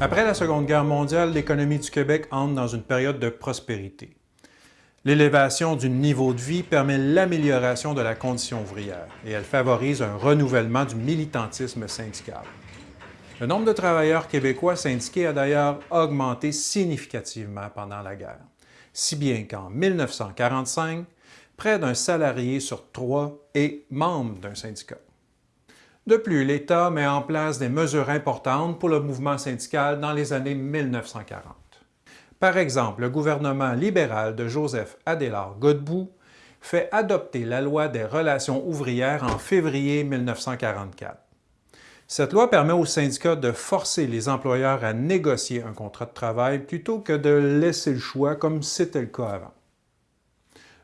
Après la Seconde Guerre mondiale, l'économie du Québec entre dans une période de prospérité. L'élévation du niveau de vie permet l'amélioration de la condition ouvrière et elle favorise un renouvellement du militantisme syndical. Le nombre de travailleurs québécois syndiqués a d'ailleurs augmenté significativement pendant la guerre, si bien qu'en 1945, près d'un salarié sur trois est membre d'un syndicat. De plus, l'État met en place des mesures importantes pour le mouvement syndical dans les années 1940. Par exemple, le gouvernement libéral de Joseph Adélard Godbout fait adopter la loi des relations ouvrières en février 1944. Cette loi permet aux syndicats de forcer les employeurs à négocier un contrat de travail plutôt que de laisser le choix comme c'était le cas avant.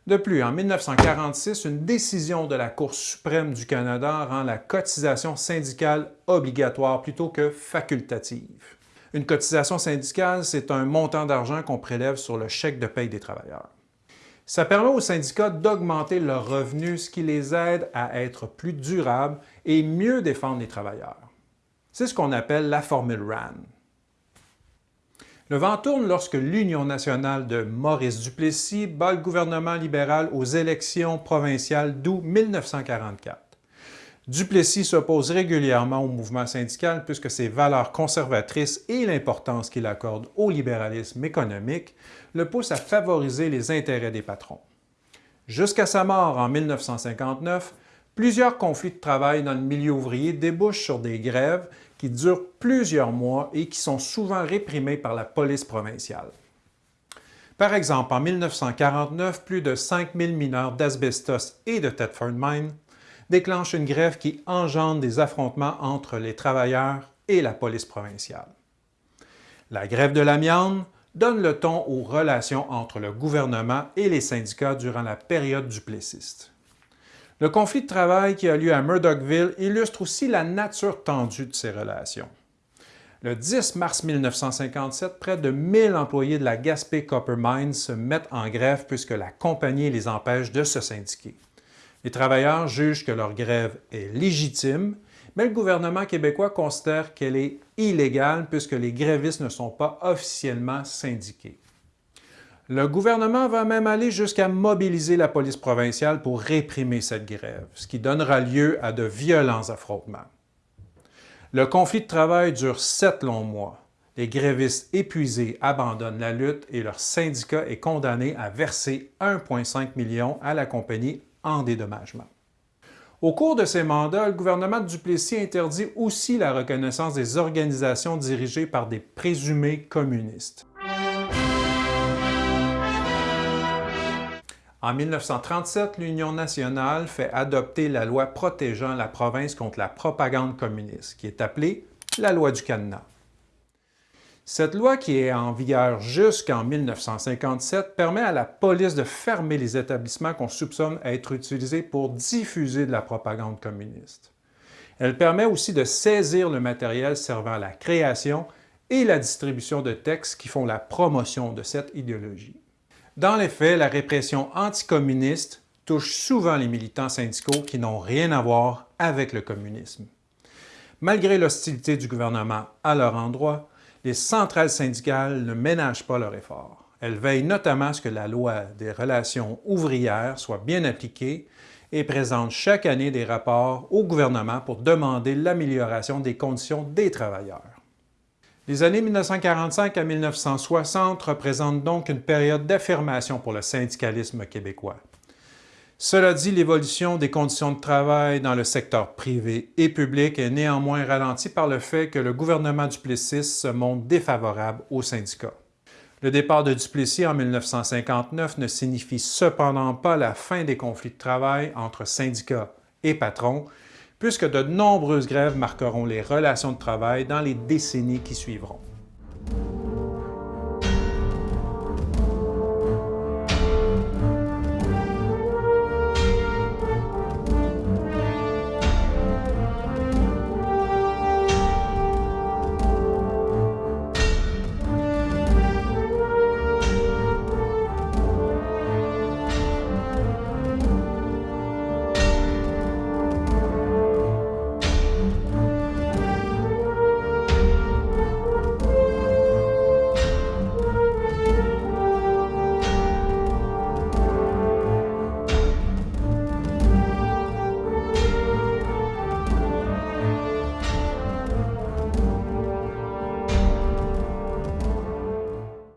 De plus, en 1946, une décision de la Cour suprême du Canada rend la cotisation syndicale obligatoire plutôt que facultative. Une cotisation syndicale, c'est un montant d'argent qu'on prélève sur le chèque de paye des travailleurs. Ça permet aux syndicats d'augmenter leurs revenus, ce qui les aide à être plus durables et mieux défendre les travailleurs. C'est ce qu'on appelle la formule RAN. Le vent tourne lorsque l'Union nationale de Maurice Duplessis bat le gouvernement libéral aux élections provinciales d'août 1944. Duplessis s'oppose régulièrement au mouvement syndical puisque ses valeurs conservatrices et l'importance qu'il accorde au libéralisme économique le poussent à favoriser les intérêts des patrons. Jusqu'à sa mort en 1959, plusieurs conflits de travail dans le milieu ouvrier débouchent sur des grèves qui durent plusieurs mois et qui sont souvent réprimées par la police provinciale. Par exemple, en 1949, plus de 5000 mineurs d'asbestos et de Thetford Mine déclenche une grève qui engendre des affrontements entre les travailleurs et la police provinciale. La grève de l'amiante donne le ton aux relations entre le gouvernement et les syndicats durant la période du plessiste. Le conflit de travail qui a lieu à Murdochville illustre aussi la nature tendue de ces relations. Le 10 mars 1957, près de 1000 employés de la Gaspé Copper Mine se mettent en grève puisque la compagnie les empêche de se syndiquer. Les travailleurs jugent que leur grève est légitime, mais le gouvernement québécois considère qu'elle est illégale puisque les grévistes ne sont pas officiellement syndiqués. Le gouvernement va même aller jusqu'à mobiliser la police provinciale pour réprimer cette grève, ce qui donnera lieu à de violents affrontements. Le conflit de travail dure sept longs mois. Les grévistes épuisés abandonnent la lutte et leur syndicat est condamné à verser 1,5 million à la compagnie en dédommagement. Au cours de ces mandats, le gouvernement de Duplessis interdit aussi la reconnaissance des organisations dirigées par des présumés communistes. En 1937, l'Union nationale fait adopter la loi protégeant la province contre la propagande communiste, qui est appelée la loi du cadenas. Cette loi, qui est en vigueur jusqu'en 1957, permet à la police de fermer les établissements qu'on soupçonne être utilisés pour diffuser de la propagande communiste. Elle permet aussi de saisir le matériel servant à la création et la distribution de textes qui font la promotion de cette idéologie. Dans les faits, la répression anticommuniste touche souvent les militants syndicaux qui n'ont rien à voir avec le communisme. Malgré l'hostilité du gouvernement à leur endroit, les centrales syndicales ne ménagent pas leurs efforts. Elles veillent notamment à ce que la loi des relations ouvrières soit bien appliquée et présentent chaque année des rapports au gouvernement pour demander l'amélioration des conditions des travailleurs. Les années 1945 à 1960 représentent donc une période d'affirmation pour le syndicalisme québécois. Cela dit, l'évolution des conditions de travail dans le secteur privé et public est néanmoins ralentie par le fait que le gouvernement Duplessis se montre défavorable aux syndicats. Le départ de Duplessis en 1959 ne signifie cependant pas la fin des conflits de travail entre syndicats et patrons, puisque de nombreuses grèves marqueront les relations de travail dans les décennies qui suivront.